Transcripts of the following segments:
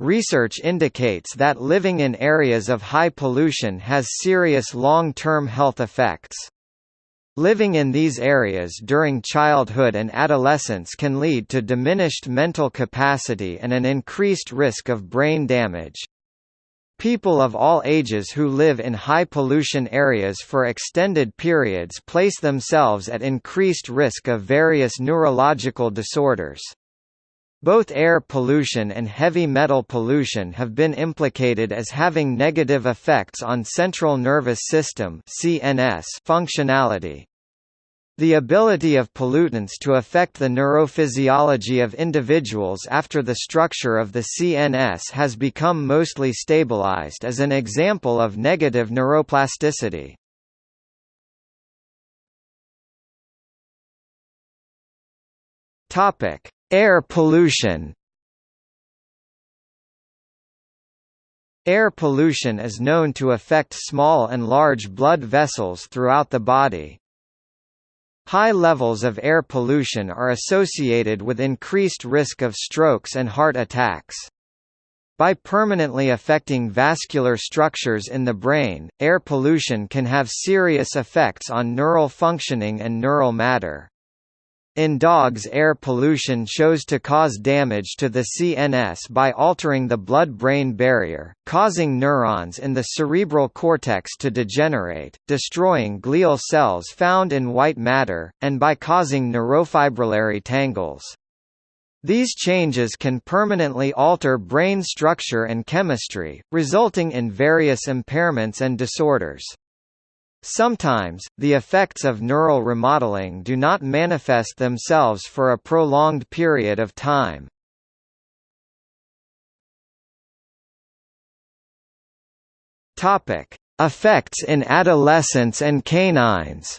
Research indicates that living in areas of high pollution has serious long-term health effects. Living in these areas during childhood and adolescence can lead to diminished mental capacity and an increased risk of brain damage. People of all ages who live in high pollution areas for extended periods place themselves at increased risk of various neurological disorders. Both air pollution and heavy metal pollution have been implicated as having negative effects on central nervous system (CNS) functionality. The ability of pollutants to affect the neurophysiology of individuals after the structure of the CNS has become mostly stabilized as an example of negative neuroplasticity. Topic: Air pollution Air pollution is known to affect small and large blood vessels throughout the body. High levels of air pollution are associated with increased risk of strokes and heart attacks. By permanently affecting vascular structures in the brain, air pollution can have serious effects on neural functioning and neural matter. In dogs air pollution shows to cause damage to the CNS by altering the blood-brain barrier, causing neurons in the cerebral cortex to degenerate, destroying glial cells found in white matter, and by causing neurofibrillary tangles. These changes can permanently alter brain structure and chemistry, resulting in various impairments and disorders. Sometimes, the effects of neural remodeling do not manifest themselves for a prolonged period of time. Topic: Effects in adolescents and canines.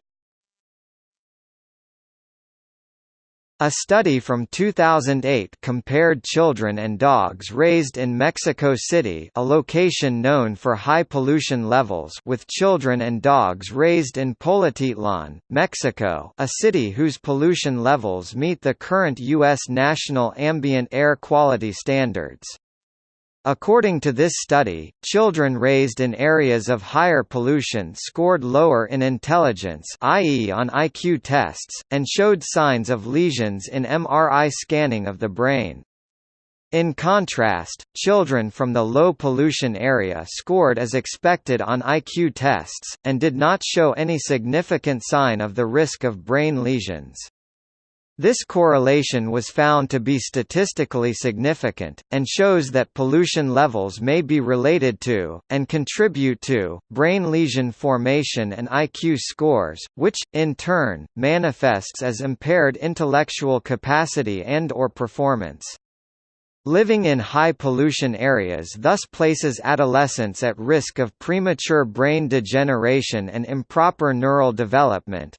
A study from 2008 compared children and dogs raised in Mexico City a location known for high pollution levels with children and dogs raised in Polotitlan, Mexico a city whose pollution levels meet the current U.S. national ambient air quality standards. According to this study, children raised in areas of higher pollution scored lower in intelligence i.e. on IQ tests, and showed signs of lesions in MRI scanning of the brain. In contrast, children from the low pollution area scored as expected on IQ tests, and did not show any significant sign of the risk of brain lesions. This correlation was found to be statistically significant, and shows that pollution levels may be related to, and contribute to, brain lesion formation and IQ scores, which, in turn, manifests as impaired intellectual capacity and or performance. Living in high pollution areas thus places adolescents at risk of premature brain degeneration and improper neural development,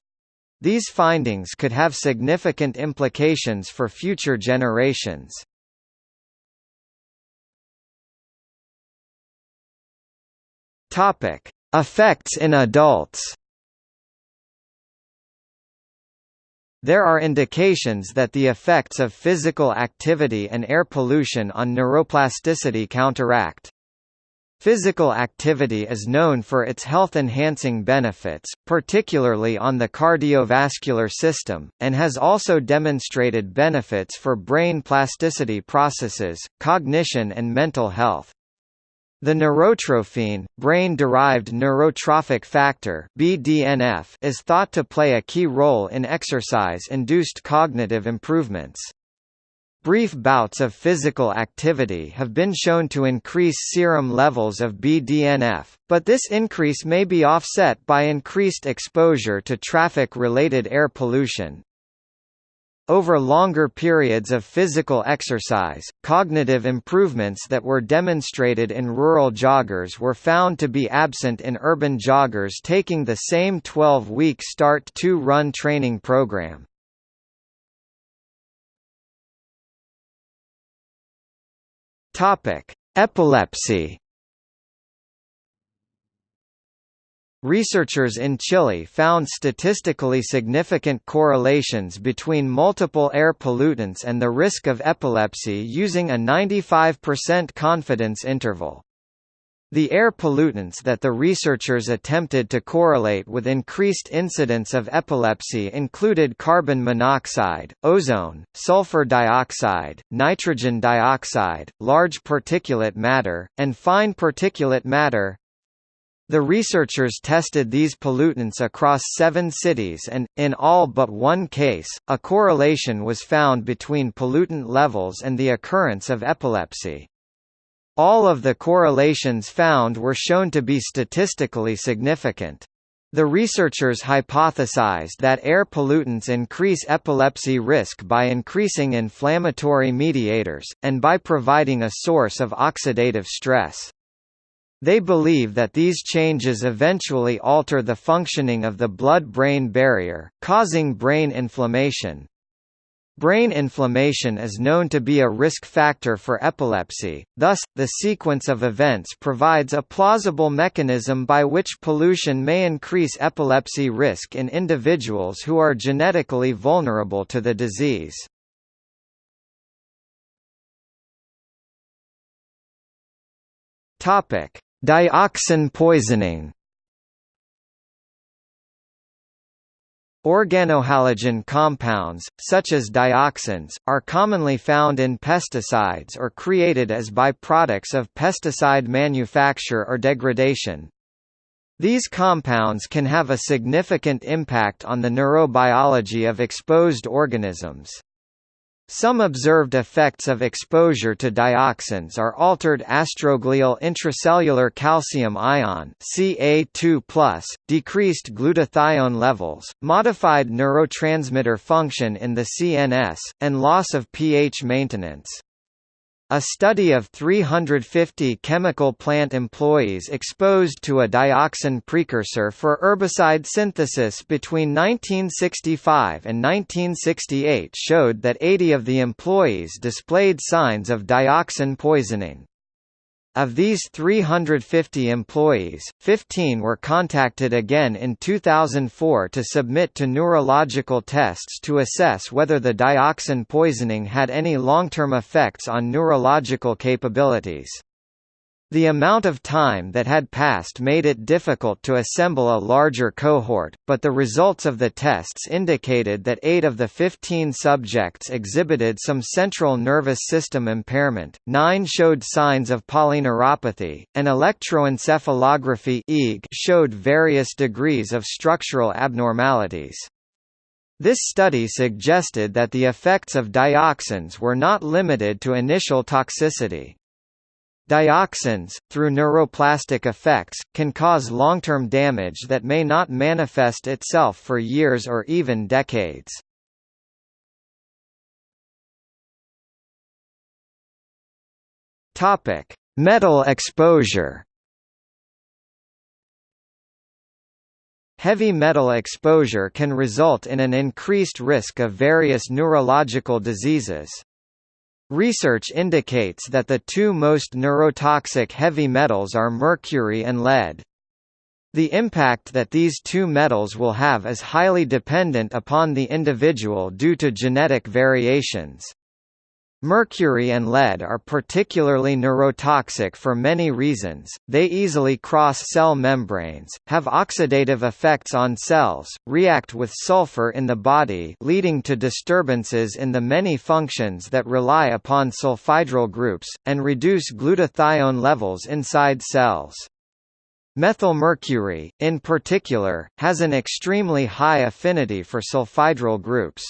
these findings could have significant implications for future generations. Topic: Effects in adults. There are indications that the effects of physical activity and air pollution on neuroplasticity counteract. Physical activity is known for its health-enhancing benefits, particularly on the cardiovascular system, and has also demonstrated benefits for brain plasticity processes, cognition and mental health. The neurotrophin, brain-derived neurotrophic factor (BDNF), is thought to play a key role in exercise-induced cognitive improvements. Brief bouts of physical activity have been shown to increase serum levels of BDNF, but this increase may be offset by increased exposure to traffic-related air pollution. Over longer periods of physical exercise, cognitive improvements that were demonstrated in rural joggers were found to be absent in urban joggers taking the same 12-week START-2 run training program. Topic: Epilepsy. researchers in Chile found statistically significant correlations between multiple air pollutants and the risk of epilepsy using a 95% confidence interval. The air pollutants that the researchers attempted to correlate with increased incidence of epilepsy included carbon monoxide, ozone, sulfur dioxide, nitrogen dioxide, large particulate matter, and fine particulate matter. The researchers tested these pollutants across seven cities and, in all but one case, a correlation was found between pollutant levels and the occurrence of epilepsy. All of the correlations found were shown to be statistically significant. The researchers hypothesized that air pollutants increase epilepsy risk by increasing inflammatory mediators, and by providing a source of oxidative stress. They believe that these changes eventually alter the functioning of the blood-brain barrier, causing brain inflammation, Brain inflammation is known to be a risk factor for epilepsy, thus, the sequence of events provides a plausible mechanism by which pollution may increase epilepsy risk in individuals who are genetically vulnerable to the disease. Dioxin poisoning Organohalogen compounds, such as dioxins, are commonly found in pesticides or created as byproducts of pesticide manufacture or degradation. These compounds can have a significant impact on the neurobiology of exposed organisms. Some observed effects of exposure to dioxins are altered astroglial intracellular calcium ion Ca2+, decreased glutathione levels, modified neurotransmitter function in the CNS, and loss of pH maintenance. A study of 350 chemical plant employees exposed to a dioxin precursor for herbicide synthesis between 1965 and 1968 showed that 80 of the employees displayed signs of dioxin poisoning. Of these 350 employees, 15 were contacted again in 2004 to submit to neurological tests to assess whether the dioxin poisoning had any long-term effects on neurological capabilities. The amount of time that had passed made it difficult to assemble a larger cohort, but the results of the tests indicated that 8 of the 15 subjects exhibited some central nervous system impairment, 9 showed signs of polyneuropathy, and electroencephalography showed various degrees of structural abnormalities. This study suggested that the effects of dioxins were not limited to initial toxicity. Dioxins, through neuroplastic effects, can cause long-term damage that may not manifest itself for years or even decades. Topic: Metal exposure. Heavy metal exposure can result in an increased risk of various neurological diseases. Research indicates that the two most neurotoxic heavy metals are mercury and lead. The impact that these two metals will have is highly dependent upon the individual due to genetic variations. Mercury and lead are particularly neurotoxic for many reasons, they easily cross cell membranes, have oxidative effects on cells, react with sulfur in the body leading to disturbances in the many functions that rely upon sulfhydryl groups, and reduce glutathione levels inside cells. Methylmercury, in particular, has an extremely high affinity for sulfhydryl groups.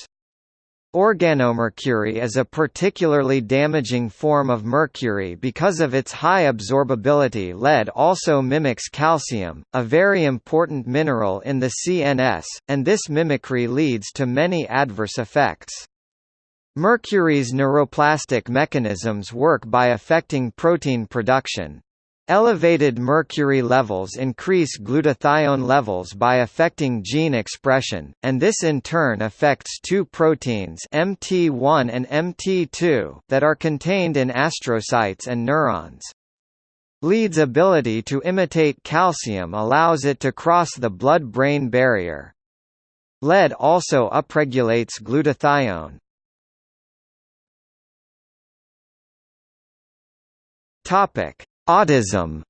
Organomercury is a particularly damaging form of mercury because of its high absorbability lead also mimics calcium, a very important mineral in the CNS, and this mimicry leads to many adverse effects. Mercury's neuroplastic mechanisms work by affecting protein production. Elevated mercury levels increase glutathione levels by affecting gene expression, and this in turn affects two proteins MT1 and MT2 that are contained in astrocytes and neurons. Lead's ability to imitate calcium allows it to cross the blood-brain barrier. Lead also upregulates glutathione. Autism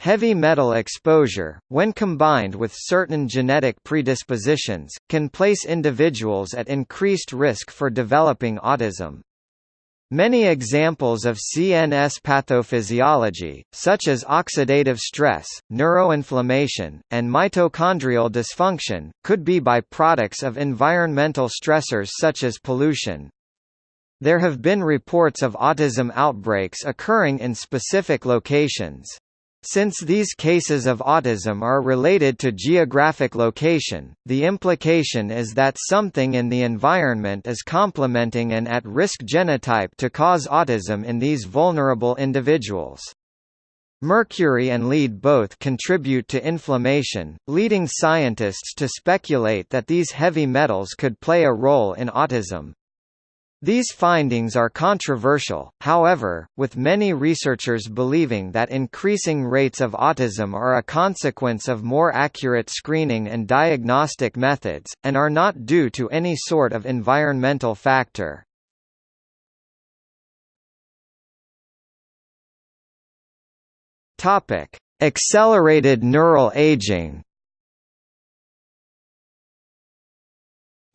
Heavy metal exposure, when combined with certain genetic predispositions, can place individuals at increased risk for developing autism. Many examples of CNS pathophysiology, such as oxidative stress, neuroinflammation, and mitochondrial dysfunction, could be byproducts of environmental stressors such as pollution. There have been reports of autism outbreaks occurring in specific locations. Since these cases of autism are related to geographic location, the implication is that something in the environment is complementing an at-risk genotype to cause autism in these vulnerable individuals. Mercury and lead both contribute to inflammation, leading scientists to speculate that these heavy metals could play a role in autism. These findings are controversial, however, with many researchers believing that increasing rates of autism are a consequence of more accurate screening and diagnostic methods, and are not due to any sort of environmental factor. Accelerated neural aging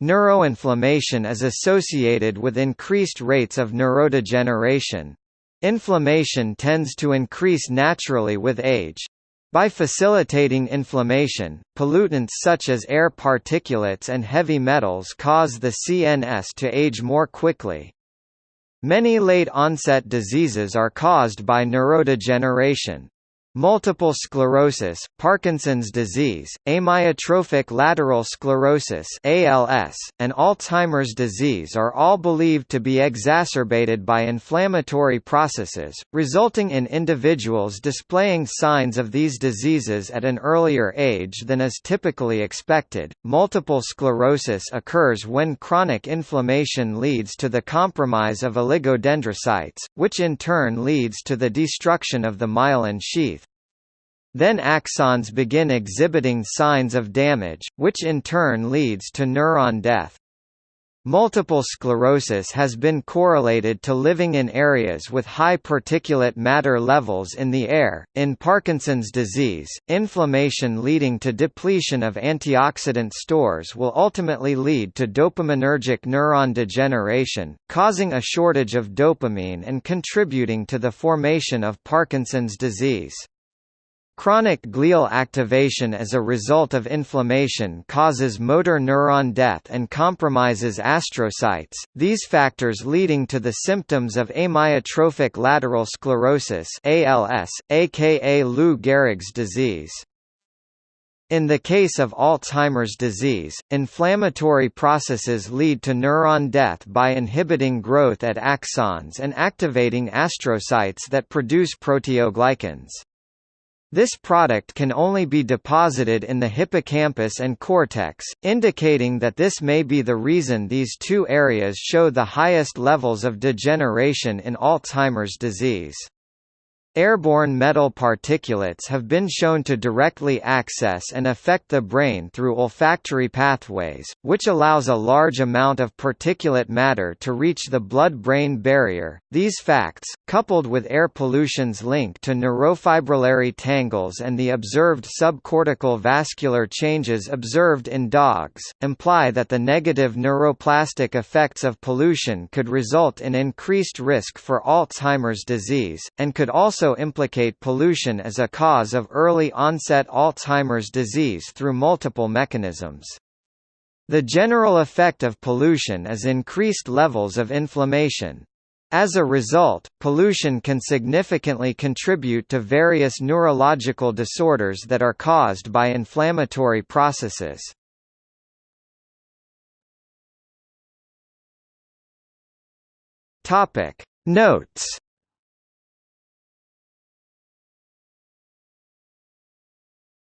Neuroinflammation is associated with increased rates of neurodegeneration. Inflammation tends to increase naturally with age. By facilitating inflammation, pollutants such as air particulates and heavy metals cause the CNS to age more quickly. Many late-onset diseases are caused by neurodegeneration. Multiple sclerosis, Parkinson's disease, amyotrophic lateral sclerosis (ALS), and Alzheimer's disease are all believed to be exacerbated by inflammatory processes, resulting in individuals displaying signs of these diseases at an earlier age than is typically expected. Multiple sclerosis occurs when chronic inflammation leads to the compromise of oligodendrocytes, which in turn leads to the destruction of the myelin sheath. Then axons begin exhibiting signs of damage, which in turn leads to neuron death. Multiple sclerosis has been correlated to living in areas with high particulate matter levels in the air. In Parkinson's disease, inflammation leading to depletion of antioxidant stores will ultimately lead to dopaminergic neuron degeneration, causing a shortage of dopamine and contributing to the formation of Parkinson's disease. Chronic glial activation as a result of inflammation causes motor neuron death and compromises astrocytes, these factors leading to the symptoms of amyotrophic lateral sclerosis ALS, aka Lou Gehrig's disease. In the case of Alzheimer's disease, inflammatory processes lead to neuron death by inhibiting growth at axons and activating astrocytes that produce proteoglycans. This product can only be deposited in the hippocampus and cortex, indicating that this may be the reason these two areas show the highest levels of degeneration in Alzheimer's disease. Airborne metal particulates have been shown to directly access and affect the brain through olfactory pathways, which allows a large amount of particulate matter to reach the blood-brain barrier. These facts, coupled with air pollution's link to neurofibrillary tangles and the observed subcortical vascular changes observed in dogs, imply that the negative neuroplastic effects of pollution could result in increased risk for Alzheimer's disease, and could also also implicate pollution as a cause of early-onset Alzheimer's disease through multiple mechanisms. The general effect of pollution is increased levels of inflammation. As a result, pollution can significantly contribute to various neurological disorders that are caused by inflammatory processes. Topic Notes